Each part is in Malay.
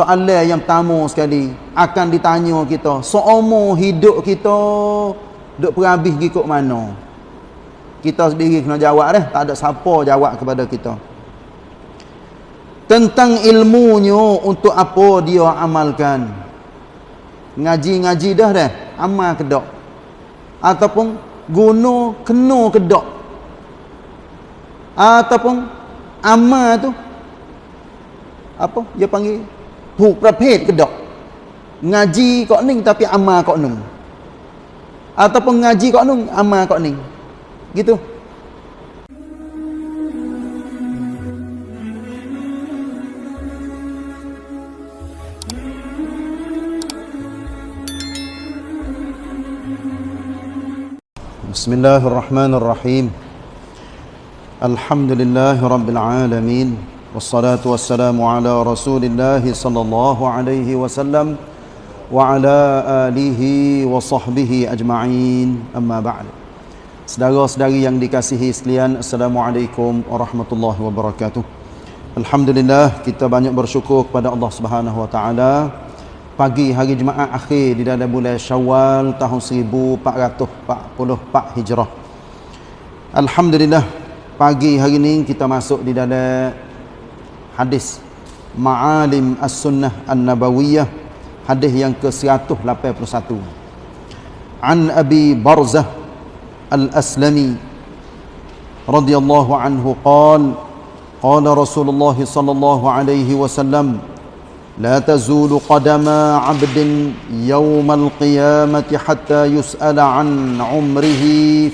soalan yang pertama sekali akan ditanya kita seumur hidup kita duk perhabis ikut mana? Kita sendiri kena jawab dah tak ada siapa jawab kepada kita. Tentang ilmunya untuk apa dia amalkan. Ngaji-ngaji dah dah amal ke tak ataupun guna kena ke tak ataupun amal tu apa dia panggil huk praphet ke tak ngaji kok ning tapi amal kok nung ataupun ngaji kok nung amal kok ning gitu بسم الله الرحمن الرحيم الحمد لله رب العالمين والصلاة والسلام على رسول الله صلى الله عليه وسلم وعلى آله وصحبه أجمعين أما بعد Saudara-saudari yang dikasihi sekalian Assalamualaikum warahmatullahi wabarakatuh Alhamdulillah kita banyak bersyukur kepada Allah Subhanahu wa taala pagi hari Jumaat akhir di dalam bulan Syawal tahun 1444 Hijrah. Alhamdulillah pagi hari ini kita masuk di dalam hadis Ma'alim As-Sunnah An-Nabawiyah hadis yang ke-181. An Abi Barzah Al-Aslami radhiyallahu anhu qala qala Rasulullah sallallahu alaihi wasallam لا تزول قدم عبد يوم القيامة حتى يسأل عن عمره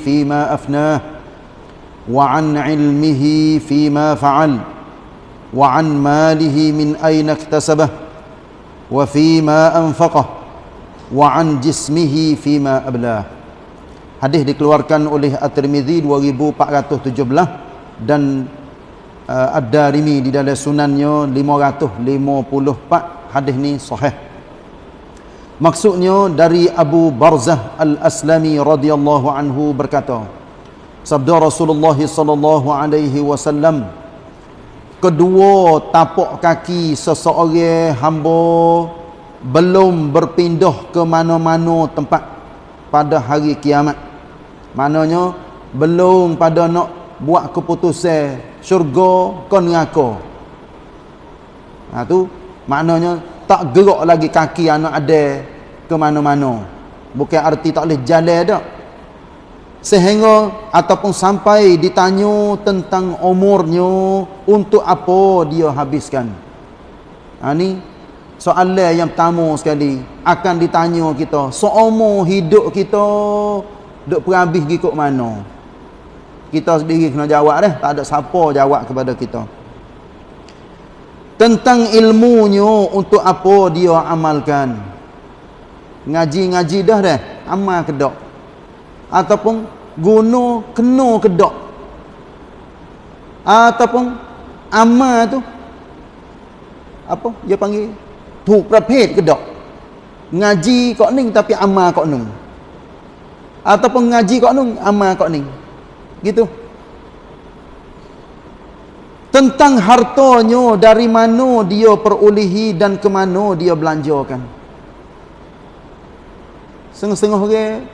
فيما أفناه وعن علمه فيما فعل وعن ماله من أين اكتسبه وفيما أنفقه وعن جسمه فيما أبلاه Hadis dikeluarkan oleh At-Tirmizi 2417 dan uh, Ad-Darimi di dalam sunannya 554 hadis ni sahih maksudnya dari Abu Barzah Al-Aslami radhiyallahu anhu berkata sabda Rasulullah sallallahu alaihi wasallam kedua tapak kaki seseorang hamba belum berpindah ke mana-mana tempat pada hari kiamat. Maknanya belum pada nak buat keputusan syurga kau neraka. Ha tu maknanya tak gerak lagi kaki anak ada ke mana-mana. Bukan arti tak boleh jalan dak sehingga ataupun sampai ditanya tentang umurnya untuk apa dia habiskan. Ha ni soalan yang pertama sekali akan ditanya kita. Seumur hidup kita duk perhabis ikut mana? Kita sendiri kena jawab dah tak ada siapa jawab kepada kita. Tentang ilmunya untuk apa dia amalkan. Ngaji-ngaji dah dah amal ke tak ataupun guna kena ke tak ataupun amal tu. Apa dia panggil? Tu praphet ke tak ngaji kok ning tapi amal kok nung. Ataupun ngaji kok nung amal kok ning. Gitu. Tentang hartanya dari mana dia perolehi dan ke mana dia belanjakan. Setengah-setengah orang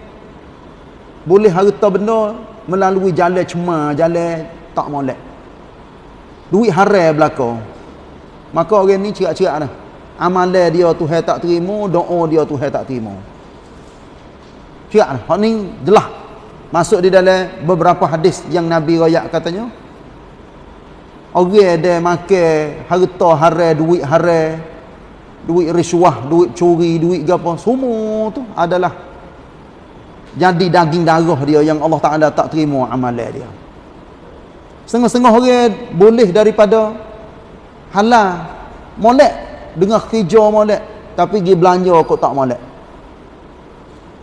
boleh harta benda melalui jalan cuma jalan tak molek. Duit haram belaka. Maka orang ni cerak-cerak dah. Amalan dia Tuhan tak terima doa dia Tuhan tak terima. Cerak dah. Hak ni jelas masuk di dalam beberapa hadis yang Nabi royak katanya. Orang ada makan harta haram duit haram duit risuah duit curi duit apa semua tu adalah jadi daging darah dia yang Allah Taala tak terima amalan dia. Setengah-setengah orang boleh daripada halal. Molek. Dengan kerja molek. Tapi pergi belanja kok tak molek.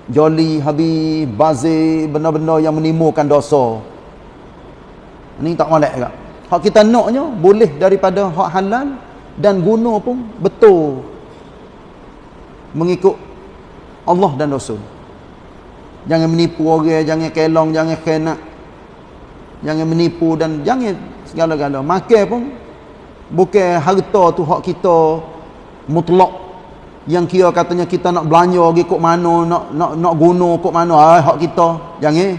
Joli habis bazir benda-benda yang menimbulkan dosa. Ni tak molek juga. Hak kita naknya boleh daripada hak halal dan guna pun betul. Mengikut Allah dan Rasul jangan menipu orang jangan kelong jangan khenak jangan menipu dan jangan segala-gala. Makan pun bukan harta tu hak kita mutlak. Yang kira katanya kita nak belanja pergi kok mana nak nak nak guna kok mana ah hak kita. Jangan.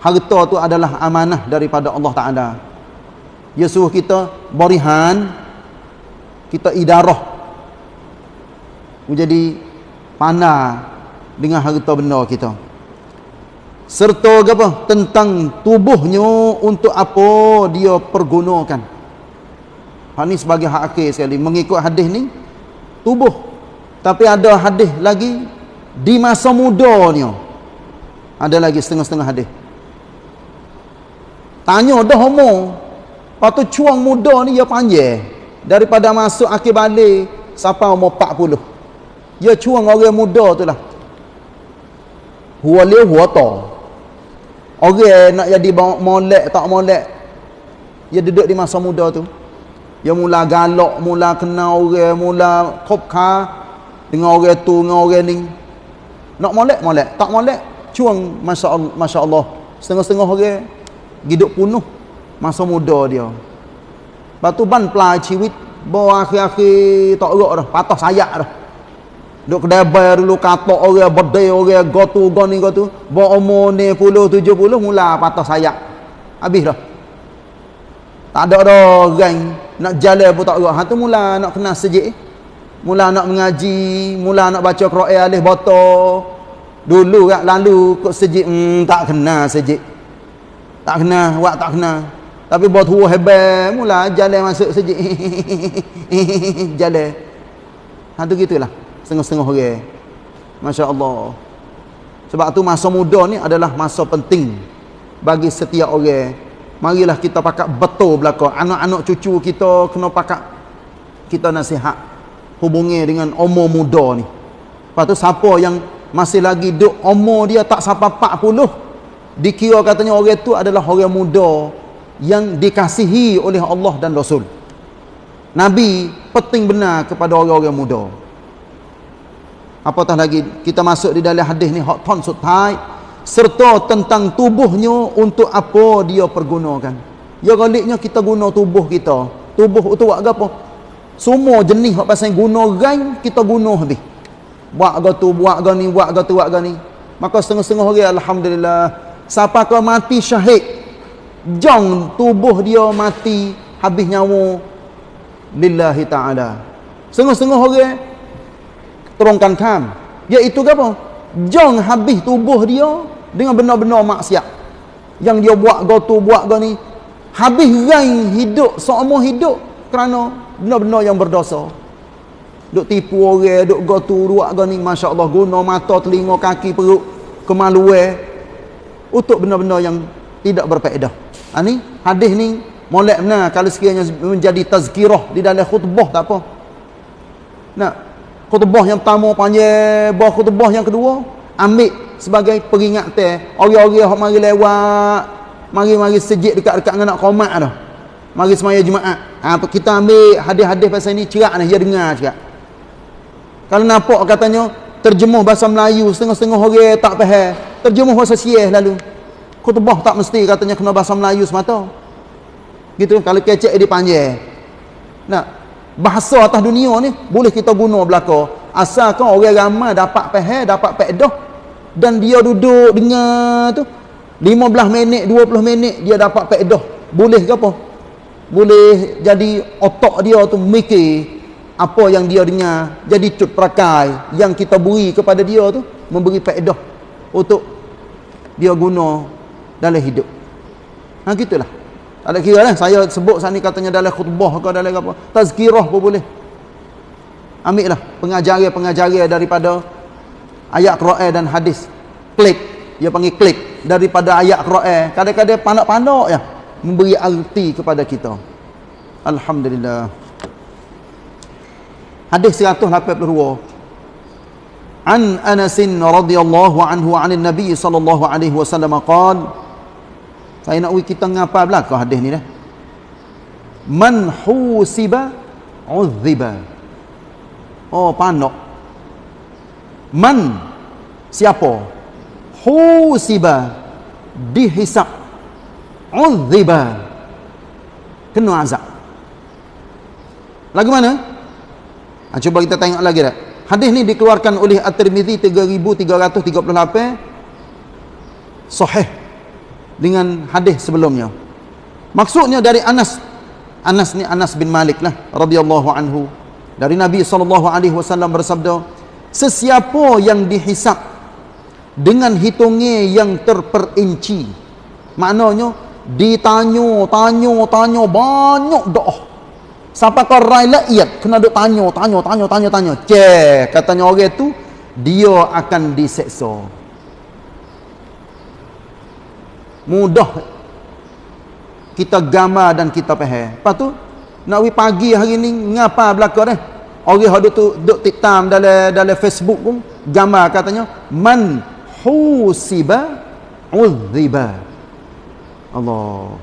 Harta tu adalah amanah daripada Allah Taala. Dia suruh kita berihan kita idarah. Menjadi pandai dengan harta benda kita serta apa tentang tubuhnya untuk apa dia pergunakan. Hak ni sebagai hak akhir sekali. Mengikut hadis ni tubuh. Tapi ada hadis lagi di masa mudanya. Ada lagi setengah-setengah hadis. Tanya dah umur lepas tu cuang muda ni dia panjang. Daripada masuk akhir balik sampai umur 40 dia cuang orang muda tu lah. Huwa liu huwa ta Orang nak jadi molek tak molek. Dia duduk di masa muda tu. Dia mula galak, mula kenal orang, mula kopka dengan orang tu, dengan orang ni. Nak molek, molek. Tak molek, cuang. Masya Allah. Setengah-setengah orang hidup penuh masa muda dia. Lepas tu ban pelai ciwit, bawa akhir-akhir tak erak dah. Patah sayak dah. Duk kedai bayar dulu katok orang bedai orang gotu goni gotu. Bawa umur ni puluh tujuh puluh mula patah sayap. Habis dah. Tak ada orang nak jalan pun tak gerak. Ha tu mula nak kena sejik. Mula nak mengaji, mula nak baca Quran alif botol. Dulu kat lalu kok sejik hmm, tak kena sejik. Tak kena, wak tak kena. Tapi buat tua hebat, mula jalan masuk sejik. jalan. Ha tu gitulah setengah-setengah orang. Masya-Allah. Sebab tu masa muda ni adalah masa penting bagi setiap orang. Marilah kita pakat betul belaka. Anak-anak cucu kita kena pakat kita nasihat hubungi dengan umur muda ni. Lepas tu siapa yang masih lagi duk umur dia tak sampai 40 dikira katanya orang tu adalah orang muda yang dikasihi oleh Allah dan Rasul. Nabi penting benar kepada orang-orang muda apatah lagi kita masuk di dalam hadis ni hak ton sutai serta tentang tubuhnya untuk apa dia pergunakan. Ya galiknya kita guna tubuh kita. Tubuh itu buat apa? Semua jenis hak pasal guna gain kita guna habis. Buat ga tu buat ga ni buat ga tu buat ga ni. Maka setengah-setengah orang alhamdulillah siapa kau mati syahid jong tubuh dia mati habis nyawa. Lillahi taala. Setengah-setengah orang terongkan kam iaitu apa? Jong habis tubuh dia dengan benar-benar maksiat. Yang dia buat gotu buat go ni. Habis rain hidup seumur hidup kerana benar-benar yang berdosa. Duk tipu orang duk gotu buat go ni masya-Allah guna mata telinga kaki perut kemaluan untuk benar-benar yang tidak berfaedah. Ha ni hadis ni molek benar. Kalau sekiranya menjadi tazkirah di dalam khutbah tak apa. Nak khutbah yang pertama panjang bah khutbah yang kedua ambil sebagai peringatan orang-orang yang mari lewat mari-mari sejik dekat-dekat dengan nak qomat dah. Mari semaya jumaat. Ha, kita ambil hadis-hadis pasal ni cerak ni dia dengar cerak kalau nampak katanya terjemuh bahasa Melayu setengah-setengah orang tak faham. Terjemuh bahasa Sieh lalu. Khutbah tak mesti katanya kena bahasa Melayu semata. Gitu kalau kecek dia panjang. Nak bahasa atas dunia ni boleh kita guna belaka. Asalkan orang ramai dapat faham dapat faedah dan dia duduk dengar tu 15 minit 20 minit dia dapat faedah boleh ke apa? Boleh jadi otak dia tu mikir apa yang dia dengar jadi cut perakai yang kita beri kepada dia tu memberi faedah untuk dia guna dalam hidup. Ha gitulah tak ada kira lah. Saya sebut saat ni katanya dalam khutbah ke dalam apa. Tazkirah pun boleh. Ambil lah pengajaran-pengajaran daripada ayat Quran dan hadis. Klik. Dia panggil klik. Daripada ayat Quran. Kadang-kadang panak-panak ya. Memberi arti kepada kita. Alhamdulillah. Hadis 182. An Anasin radhiyallahu anhu anin Nabi sallallahu alaihi wasallam qala saya nak uji kita ngapa belakang hadis ni dah. Man husiba uzziba. Oh, panok. Man siapa? Husiba dihisab uzziba. Kena azab. Lagu mana? ha, cuba kita tengok lagi dah hadis ni dikeluarkan oleh At-Tirmizi 3338 sahih dengan hadis sebelumnya. Maksudnya dari Anas. Anas ni Anas bin Malik lah radhiyallahu anhu. Dari Nabi SAW bersabda sesiapa yang dihisap dengan hitungnya yang terperinci maknanya ditanya tanya tanya banyak doa sampai kau rai laiyat kena duk tanya tanya tanya tanya tanya cek katanya orang tu dia akan diseksa mudah. Kita gambar dan kita faham lepas tu nak wi pagi hari ni ngapa belaka dah orang hadu tu duk tiktam dalam dalam Facebook pun gambar katanya man husiba uziba Allah.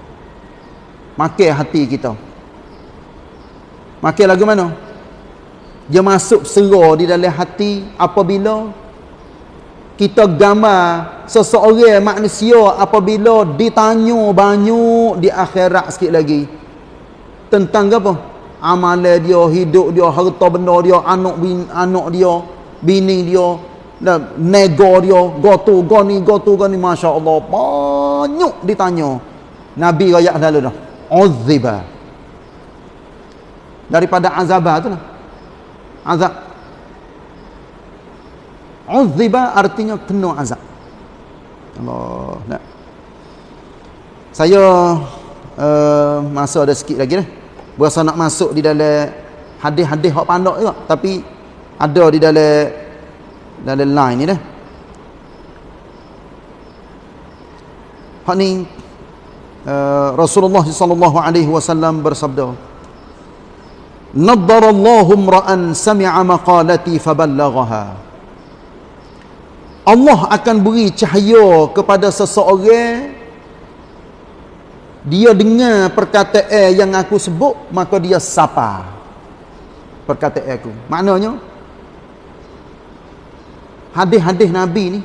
Makin hati kita. Makin lagu mana? Dia masuk serah di dalam hati apabila kita gambar seseorang manusia apabila ditanya banyak di akhirat sikit lagi. Tentang apa? Amalan dia hidup dia harta benda dia anak bin, anak dia bini dia dan nego dia. Gotu goni gotu goni masya-Allah banyak ditanya. Nabi royak dulu dah. Uziba daripada azabah tu lah. Azab uziba artinya kena azab. Allah nak. Saya uh, masa ada sikit lagi dah. Berasa nak masuk di dalam hadis-hadis hak pandak juga tapi ada di dalam dalam line ni dah. Hak ni uh, Rasulullah sallallahu alaihi wasallam bersabda Naddarallahu imra'an sami'a maqalati faballaghaha Allah akan beri cahaya kepada seseorang. Dia dengar perkataan yang aku sebut maka dia sapa. Perkataan aku. Maknanya hadis-hadis Nabi ni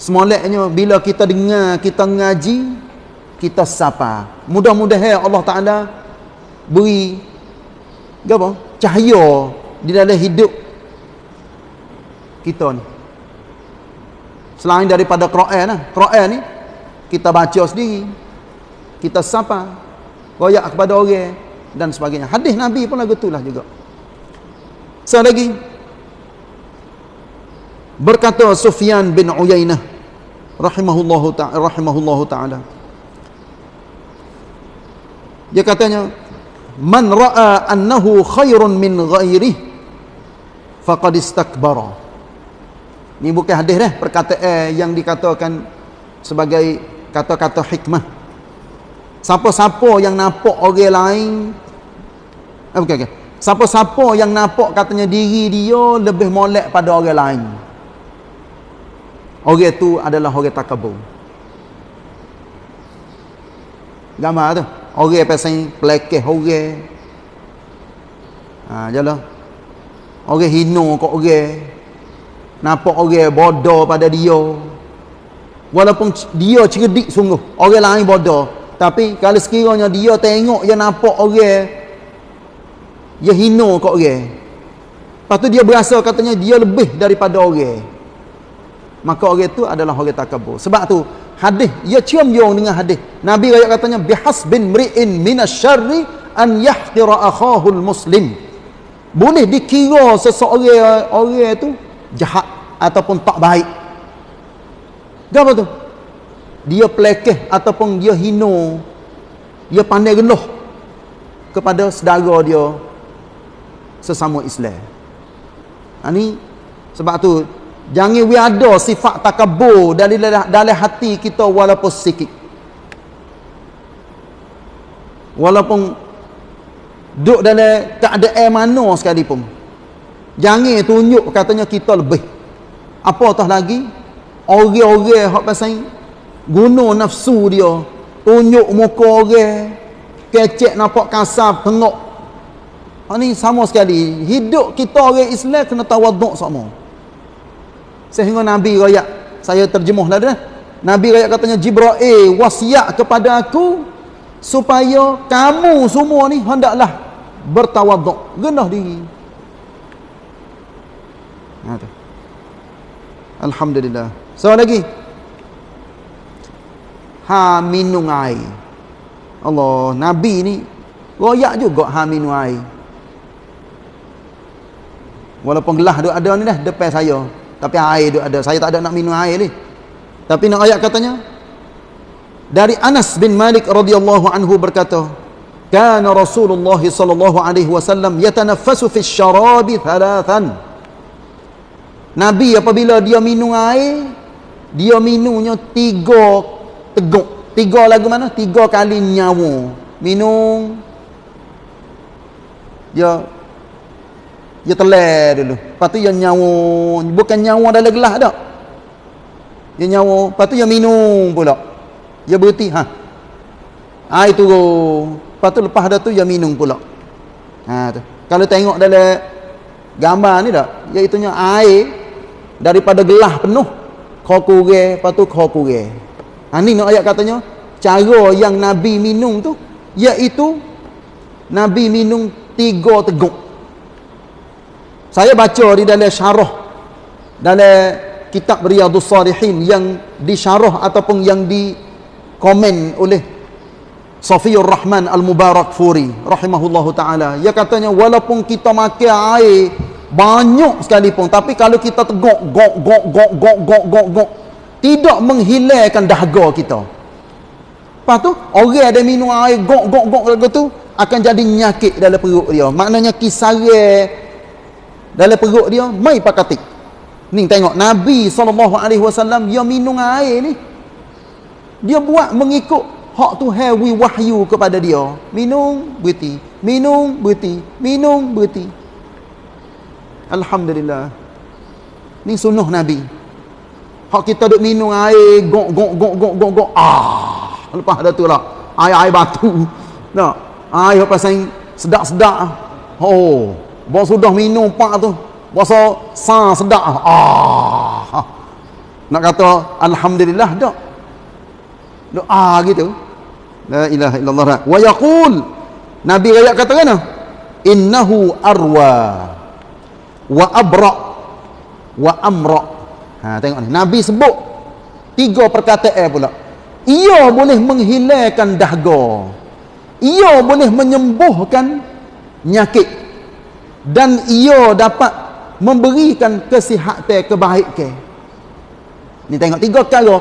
semoleknya bila kita dengar kita ngaji kita sapa. Mudah-mudahan Allah Taala beri apa? Cahaya di dalam hidup kita ni selain daripada Quran lah Quran ni kita baca sendiri kita sapa royak kepada orang dan sebagainya. Hadis Nabi pun lagu itulah juga. So lagi berkata Sufyan bin Uyainah rahimahullahu ta'ala rahimahullahu ta'ala. Dia katanya man ra'a annahu khairun min ghairi faqad istakbara ni bukan hadis dah perkataan yang dikatakan sebagai kata-kata hikmah siapa-siapa yang nampak orang lain eh, okay. siapa-siapa yang nampak katanya diri dia lebih molek pada orang lain Orang tu adalah orang takabur. Gambar tu. Orang pasal pelekeh orang. Ha, jalan. Orang hino kok orang. Nampak orang bodoh pada dia. Walaupun dia cerdik sungguh. Orang lain bodoh. Tapi kalau sekiranya dia tengok dia nampak orang. Dia hino kok orang. Lepas tu dia berasa katanya dia lebih daripada orang maka orang itu adalah orang takabur sebab tu hadis ia cium yung dengan hadis nabi raya katanya bihasbin mri'in minasyarri an yahtira akhahu muslim boleh dikira seseorang orang itu jahat ataupun tak baik apa tu dia pelekeh ataupun dia hino dia pandai geluh kepada saudara dia sesama Islam. Ini ha, sebab tu Jangan we ada sifat takabur dari dalam hati kita walaupun sikit. Walaupun duduk dalam keadaan mana sekalipun. Jangan tunjuk katanya kita lebih. Apa tah lagi? Orang-orang hak pasal guna nafsu dia, tunjuk muka orang, kecek nampak kasar, tengok. Ini sama sekali. Hidup kita orang Islam kena tawaduk sama sehingga Nabi rakyat saya terjemuh lah dah Nabi rakyat katanya Jibra'il wasiat kepada aku supaya kamu semua ni hendaklah bertawaduk rendah diri Ha. Alhamdulillah. So lagi. Ha minum air. Allah, Nabi ni royak juga ha minum air. Walaupun gelas duk ada ni dah depan saya. Tapi air duk ada. Saya tak ada nak minum air ni. Tapi nak ayat katanya dari Anas bin Malik radhiyallahu anhu berkata, "Kana Rasulullah sallallahu alaihi wasallam yatanaffasu fi syarabi thalathan." Nabi apabila dia minum air, dia minumnya tiga teguk. Tiga lagu mana? Tiga kali nyawa. Minum dia dia teler dulu. Lepas tu dia nyawa, bukan nyawa dalam gelas dak. Dia nyawa, lepas tu dia minum pula. Dia berhenti, ha. Air turun. Lepas tu lepas dah tu dia minum pula. Ha tu. Kalau tengok dalam gambar ni dak, iaitu air daripada gelas penuh kau kurang, lepas tu kau kurang. Ha ni nak ayat katanya, cara yang Nabi minum tu iaitu Nabi minum tiga teguk. Saya baca di dalam syarah dalam kitab Riyadhus Salihin yang disyarah ataupun yang di komen oleh Safiyur Rahman Al-Mubarak Furi rahimahullahu taala. Ia katanya walaupun kita makan air banyak sekali pun, tapi kalau kita tegok gok gok gok gok gok gok gok tidak menghilangkan dahaga kita. Lepas tu orang ada minum air gok gok gok gok tu akan jadi nyakit dalam perut dia. Maknanya kisare dalam perut dia mai pakatik. Ni tengok nabi SAW. dia minum air ni dia buat mengikut hak tuhan wi wahyu kepada dia. Minum berhenti minum berhenti minum berhenti. Alhamdulillah. Ni sunnah Nabi. Hak kita duk minum air, gok, gok, gok, gok, gok, gok. Ah, lepas ada tu lah. Air-air batu. Nak? Air pasal sedap-sedap. Oh, bawa sudah minum pak tu. Puasa sa sedap ah. Nak kata alhamdulillah dak. Doa gitu. La ilaha illallah. Wa yaqul Nabi raya kata kan? Innahu arwa wa abra wa amra. Ha tengok ni. Nabi sebut tiga perkataan pula. Ia boleh menghilangkan dahaga. Ia boleh menyembuhkan nyakit dan ia dapat memberikan kesihatan kebaikan ni tengok tiga kali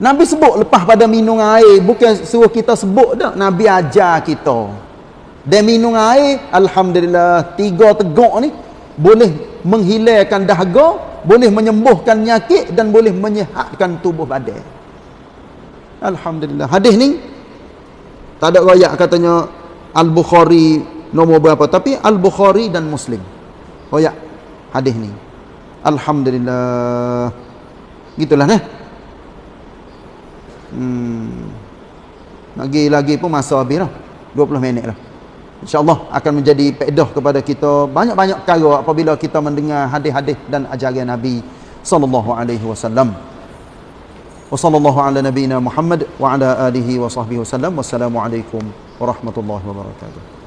Nabi sebut lepas pada minum air bukan suruh kita sebut dah Nabi ajar kita dan minum air Alhamdulillah tiga tegak ni boleh menghilangkan dahaga boleh menyembuhkan nyakit dan boleh menyehatkan tubuh badan Alhamdulillah. Hadis ni tak ada rakyat katanya Al-Bukhari nombor berapa tapi Al-Bukhari dan Muslim. Rakyat hadis ni. Alhamdulillah. Gitulah nah. Hmm. Lagi lagi pun masa habis dah 20 minit lah insyaallah akan menjadi faedah kepada kita. Banyak-banyak perkara apabila kita mendengar hadis-hadis dan ajaran nabi sallallahu alaihi wasallam. Wa sallallahu ala nabiyyina muhammad wa ala alihi wa sahbihi wasallam. Wassalamu alaikum warahmatullahi wabarakatuh